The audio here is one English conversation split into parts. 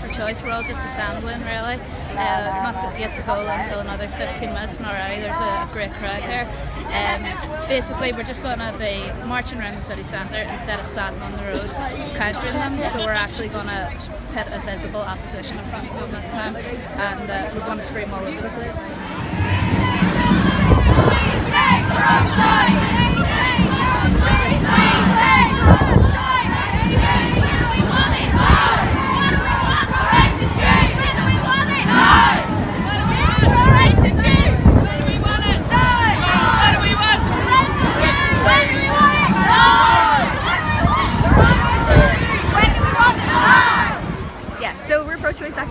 For Choice. We're all just assembling really. Uh, not yet the goal until another 15 minutes and already there's a great crowd here. Um, basically we're just going to be marching around the city centre instead of standing on the road countering them. So we're actually going to put a visible opposition in front of them this time and uh, we're going to scream all over the place.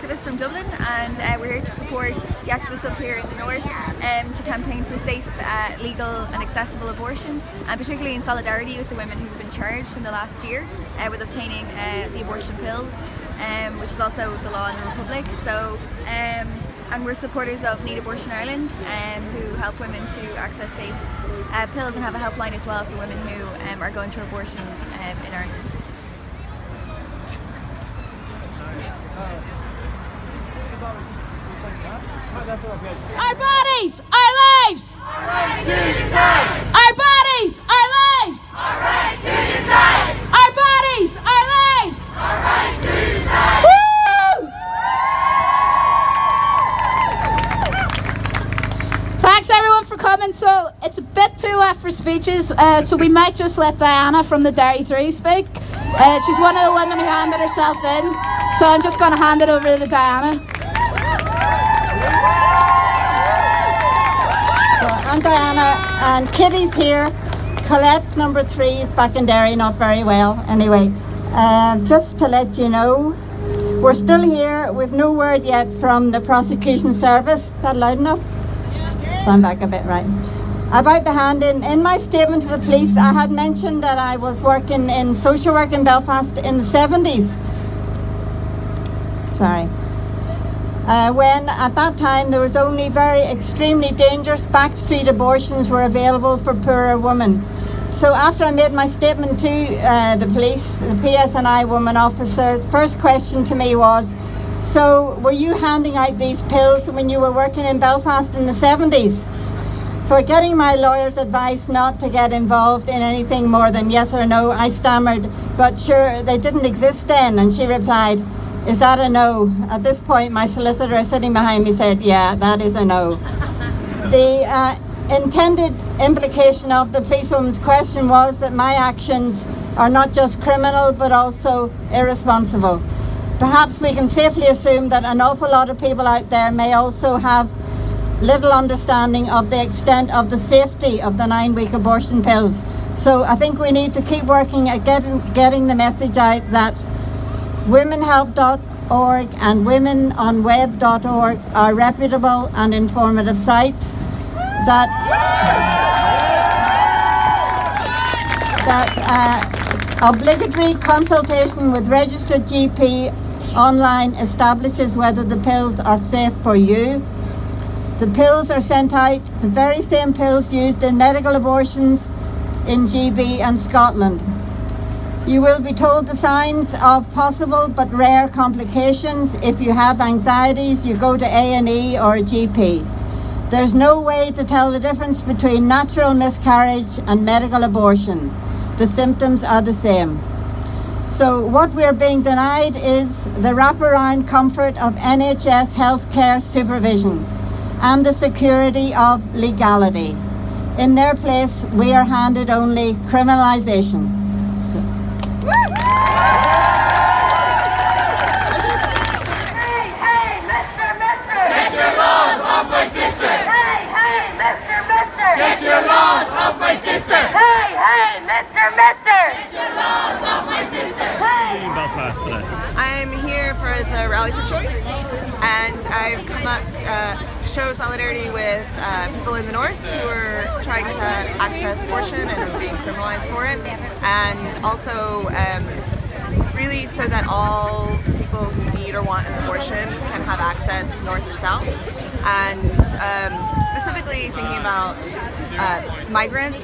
Dublin and uh, we're here to support the activists up here in the north um, to campaign for safe, uh, legal and accessible abortion and particularly in solidarity with the women who've been charged in the last year uh, with obtaining uh, the abortion pills um, which is also the law in the Republic. So, um, and we're supporters of Need Abortion Ireland um, who help women to access safe uh, pills and have a helpline as well for women who um, are going through abortions um, in Ireland. Our bodies, our lives! Our right to decide! Our bodies, our lives! Our right to decide! Our bodies, our lives! Our right to decide! Woo! Thanks everyone for coming. So it's a bit too wet for speeches, uh, so we might just let Diana from the Derry 3 speak. Uh, she's one of the women who handed herself in, so I'm just going to hand it over to Diana. I'm Diana and Kitty's here. Colette, number three, is back in Derry, not very well. Anyway, um, just to let you know, we're still here. We've no word yet from the prosecution service. Is that loud enough? Stand back a bit, right. About the hand in, in my statement to the police, I had mentioned that I was working in social work in Belfast in the 70s. Sorry uh, when at that time there was only very extremely dangerous backstreet abortions were available for poorer women. So after I made my statement to uh, the police, the PSNI woman officer's first question to me was, so were you handing out these pills when you were working in Belfast in the 70s? For getting my lawyer's advice not to get involved in anything more than yes or no, I stammered, but sure, they didn't exist then. And she replied, is that a no? At this point, my solicitor sitting behind me said, yeah, that is a no. the uh, intended implication of the policewoman's question was that my actions are not just criminal, but also irresponsible. Perhaps we can safely assume that an awful lot of people out there may also have little understanding of the extent of the safety of the nine-week abortion pills. So I think we need to keep working at getting, getting the message out that womenhelp.org and womenonweb.org are reputable and informative sites that that uh, obligatory consultation with registered GP online establishes whether the pills are safe for you. The pills are sent out, the very same pills used in medical abortions in GB and Scotland. You will be told the signs of possible but rare complications. If you have anxieties, you go to A&E or a GP. There's no way to tell the difference between natural miscarriage and medical abortion. The symptoms are the same. So what we're being denied is the wraparound comfort of NHS healthcare supervision and the security of legality. In their place, we are handed only criminalisation. Belfast today. I'm here for the Rally for Choice and I've come up uh, to show solidarity with uh, people in the north who are trying to access abortion and are being criminalized for it and also um, really so that all people who need or want an abortion can have access north or south and um, specifically thinking about uh, migrant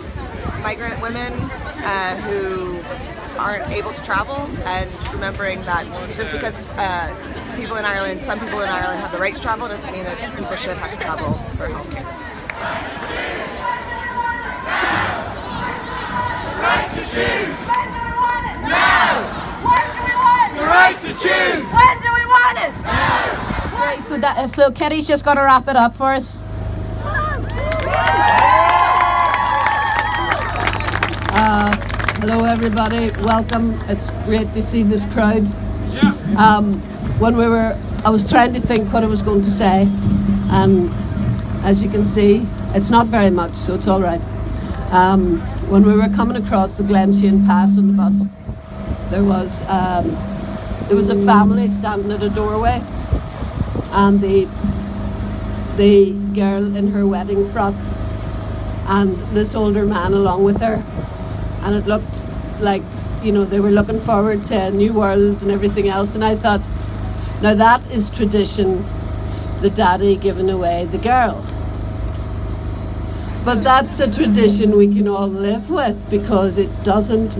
migrant women uh, who aren't able to travel and remembering that just because uh, people in Ireland, some people in Ireland have the right to travel, doesn't mean that people should have to travel for help. Right to choose. When do we want it? Now! When do we want The right to choose. When do we want it? Now. Right, so that so Kitty's just got to wrap it up for us. Hello, everybody. Welcome. It's great to see this crowd. Um, when we were, I was trying to think what I was going to say, and as you can see, it's not very much, so it's all right. Um, when we were coming across the Glenshane Pass on the bus, there was um, there was a family standing at a doorway, and the the girl in her wedding frock, and this older man along with her and it looked like you know they were looking forward to a new world and everything else. And i thought now that is tradition the daddy giving away the girl. But that's a tradition we can all live with because it doesn't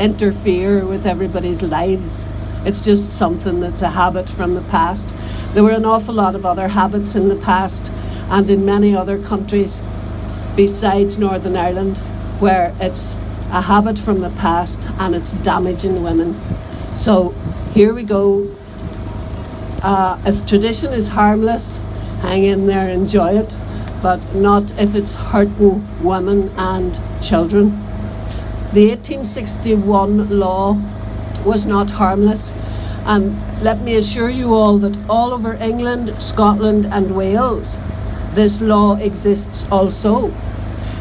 interfere with everybody's lives. It's just something that's a habit from the past. There were an awful lot of other habits in the past and in many other countries besides Northern Ireland, where it's a habit from the past and it's damaging women. So here we go. Uh, if tradition is harmless, hang in there, enjoy it, but not if it's hurting women and children. The 1861 law was not harmless. And let me assure you all that all over England, Scotland, and Wales, this law exists also.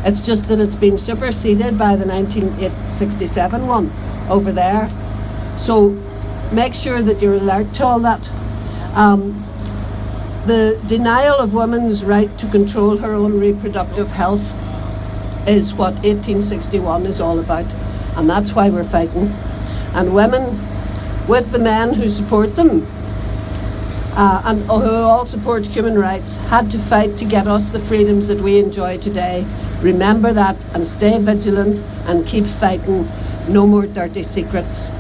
It's just that it's been superseded by the 1967 one over there. So make sure that you're alert to all that. Um, the denial of women's right to control her own reproductive health is what 1861 is all about, and that's why we're fighting. And women, with the men who support them, uh, and who all support human rights, had to fight to get us the freedoms that we enjoy today. Remember that and stay vigilant and keep fighting. No more dirty secrets.